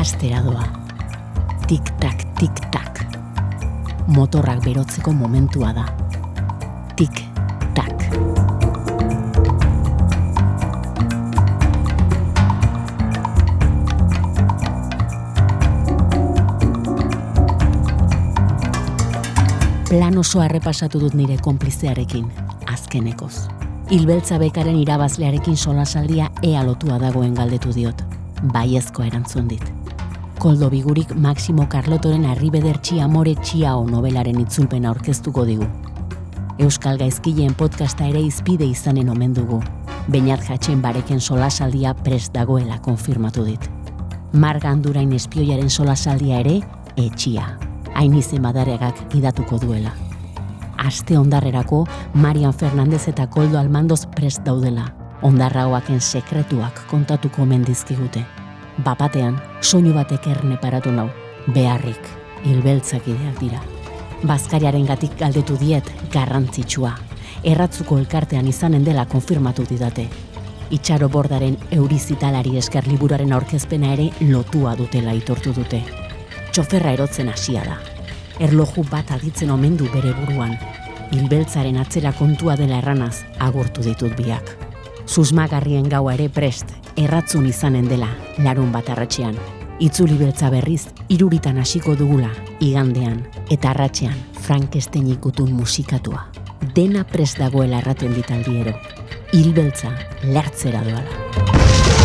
astera doa. Tik-tak, tik-tak. Motorrak berotzeko momentua da. Tik-tak. Plan oso errepasatu dut nire konplizearekin, azkenekoz. Hilbeltza bekaren irabazlearekin solasaldia ea lotua dagoen galdetu diot. Baiezko erantzun dit. Koldo bigurik Maximo Carlotoren arribeder amore txiao novelaren itzulpena aurkeztuko digu. Euskal Gaizkileen podcasta ere izpide izanen omen dugu. Beinat jatzen bareken solasaldia prest dagoela konfirmatu dit. Marga Andurain espioiaren solasaldia ere etxia. Hain izen badaregak idatuko duela. Aste ondarrerako Marian Fernandez eta Koldo Almandoz prest daudela. Ondarraoaken sekretuak kontatuko mendizkigute. Bapatean, soinu batek erne paratu nau. Beharrik, hilbeltzak ideak dira. Bazkariaren gatik galdetu diet garrantzitsua. Erratzuko elkartean izanen dela konfirmatu didate. Itxaro bordaren eurizitalari esker liburaren aurkezpena ere lotua dutela itortu dute. Txoferra erotzen hasia da. Erloju bat aditzen omen du bere buruan. Hilbeltzaren atzera kontua dela erranaz agurtu ditut biak. Susmagarrien gaua ere prest, erratzun izanen dela, larun bat arratxean. Itzuli beltza berriz, iruritan hasiko dugula, igandean, eta arratxean, Frankenstein ikutun musikatua. Dena prest dagoela erraten ditaldiero. Hilbeltza, lertzera doala.